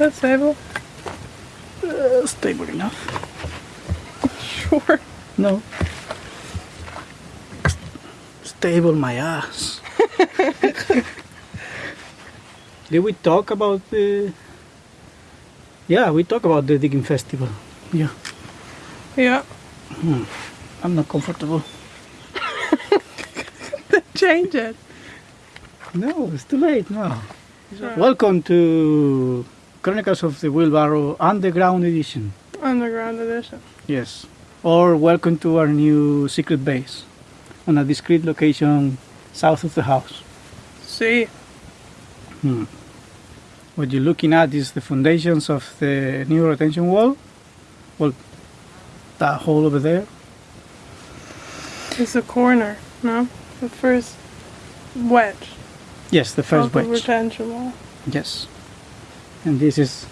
That's stable. Uh, stable enough. Sure. No. Stable my ass. Did we talk about the? Yeah, we talk about the digging festival. Yeah, Yeah. I'm not comfortable. Change it. No, it's too late now. Welcome to Chronicles of the Wheelbarrow Underground Edition. Underground edition. Yes. Or welcome to our new secret base on a discreet location south of the house. See. Hmm. What you're looking at is the foundations of the new retention wall. Well, that hole over there. It's a corner, no? The first wedge. Yes, the first of the wedge. retention wall. Yes. And this is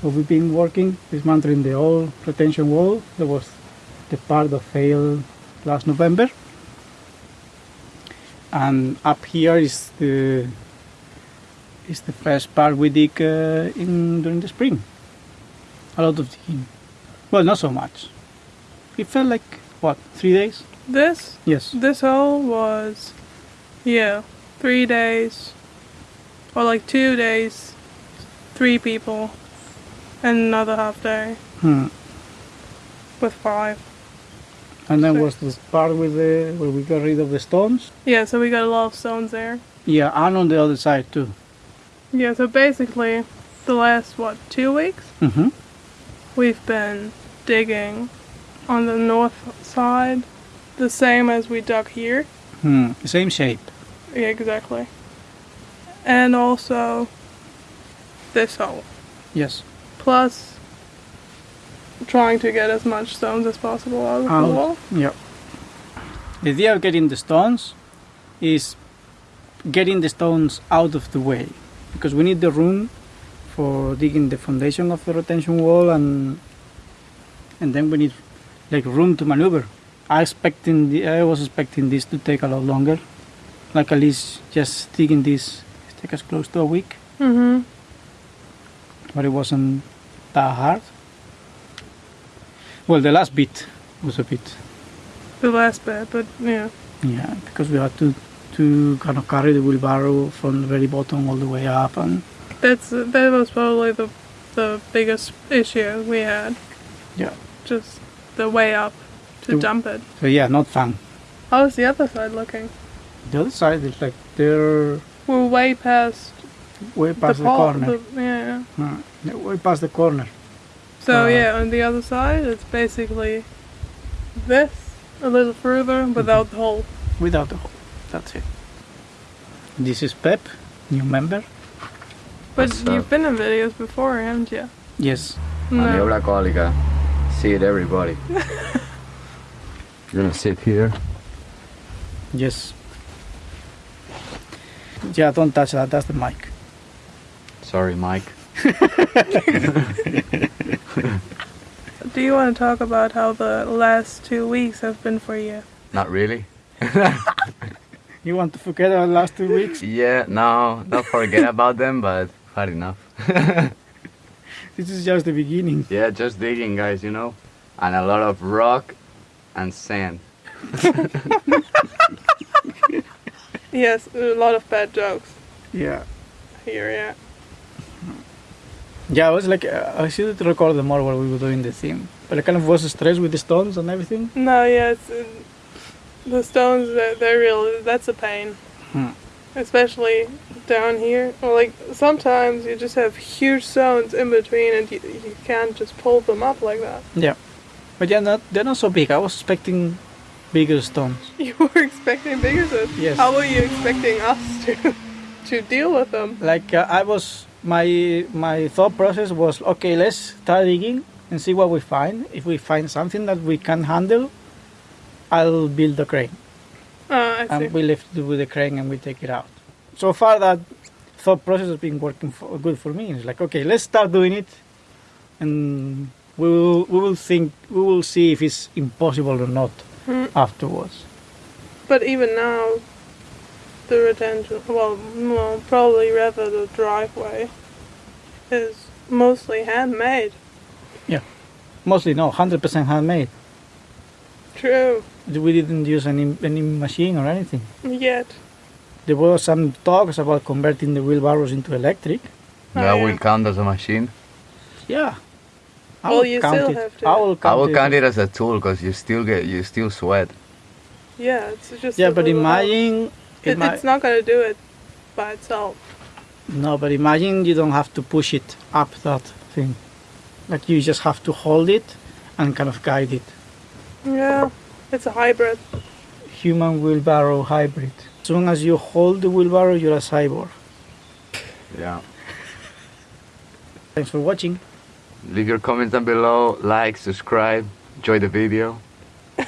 what we've been working, dismantling the old retention wall. That was the part that failed last November. And up here is the is the first part we dig uh, in during the spring. A lot of digging. Well, not so much. It felt like what three days? This Yes. this hole was yeah, three days. Or like two days, three people, and another half day Hmm. with five. And then Sure. was this part with the where we got rid of the stones. Yeah, so we got a lot of stones there. Yeah, and on the other side too. Yeah, so basically, the last what two weeks Mm-hmm. we've been digging on the north side, the same as we dug here. Hmm. Same shape. Yeah, exactly. And also this hole. Yes. Plus trying to get as much stones as possible out of the wall. Yeah. The idea of getting the stones is getting the stones out of the way because we need the room for digging the foundation of the retention wall and and then we need like room to maneuver. I expecting the, I was expecting this to take a lot longer. Like at least just digging this take us close to a week, Mm-hmm. But it wasn't that hard. Well, the last bit was a bit The last bit, but yeah. Yeah, because we had to to kind of carry the wheelbarrow from the very bottom all the way up, and That's that was probably the the biggest issue we had. yeah. Just the way up to The- dump it. So yeah, not fun. How's the other side looking? The other side is like they're We're way past way past the, pole- corner. the- yeah. Uh, they're way past the corner. So Uh, yeah, on the other side, it's basically this a little further without the hole. Without the hole. That's it. This is Pep, new member. But What's you've up? been in videos before, haven't you? Yes. Maniobra alcohólica. See it, everybody. You're gonna sit here. Yes. Yeah, don't touch that. That's the mic. Sorry, Mike. Do you want to talk about how the last two weeks have been for you? Not really. You want to forget our last two weeks? Yeah, no, not forget about them, but hard enough. This is just the beginning. Yeah, just digging, guys, you know? And a lot of rock and sand. Yes, a lot of bad jokes Yeah. here. Yeah. Yeah, I was like, uh, I should record them more while we were doing the theme. But I kind of was stressed with the stones and everything. No, yeah, uh, the stones. They're, they're real. That's a pain, Hmm. especially down here. Or like sometimes you just have huge stones in between, and you, you can't just pull them up like that. Yeah. But yeah, not, they're not so big. I was expecting bigger stones. You were expecting bigger stones. Yes. How were you expecting us to to deal with them? Like uh, I was, my my thought process was, okay, let's start digging and see what we find. If we find something that we can handle, I'll build the crane. Uh, see. and we lift it with the crane and we take it out. So far, that thought process has been working for, good for me. It's like, okay, let's start doing it, and we will we will think we will see if it's impossible or not Hmm. afterwards. But even now, the retention, well, no, probably rather the driveway, is mostly handmade. Yeah, mostly no, 100% handmade. True. We didn't use any any machine or anything. Yet. There were some talks about converting the wheelbarrows into electric. Oh, that yeah. will count as a machine. Yeah. I Well, you count still it. have to- I will count I will it. count it as a tool because you still get you still sweat. Yeah, it's just. Yeah, a but little help. imagine. It, ima- it's not gonna do it by itself. No, but imagine you don't have to push it up that thing. Like you just have to hold it and kind of guide it. Yeah, it's a hybrid. Human wheelbarrow hybrid. As long as you hold the wheelbarrow, you're a cyborg. Yeah. Thanks for watching. Leave your comments down below, like, subscribe, enjoy the video.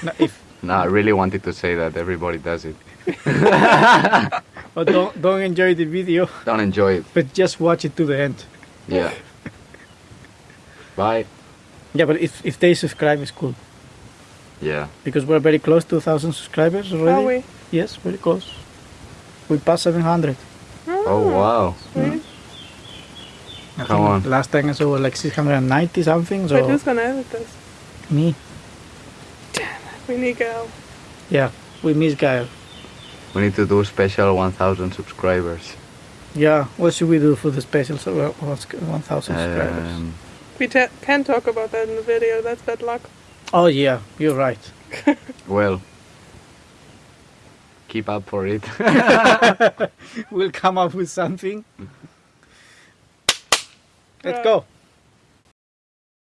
No, if, No, I really wanted to say that everybody does it. but don't, don't enjoy the video, Don't enjoy it. but just watch it to the end. Yeah. Bye. Yeah, but if, if they subscribe, it's cool. Yeah. Because we're very close to 1,000 subscribers already. Are we? Yes, very close. We passed 700. Oh ah, wow. Sweet. I Come think on. Last time I saw like 690 something. So Wait, who's gonna edit this? me. Damn, it, we need Gael. Yeah, we miss Gael. We need to do special 1,000 subscribers. Yeah, what should we do for the special uh, 1,000 subscribers? Um, We ta can talk about that in the video. That's bad luck. Oh yeah, you're right. well, keep up for it. We'll come up with something. Let's Right. go.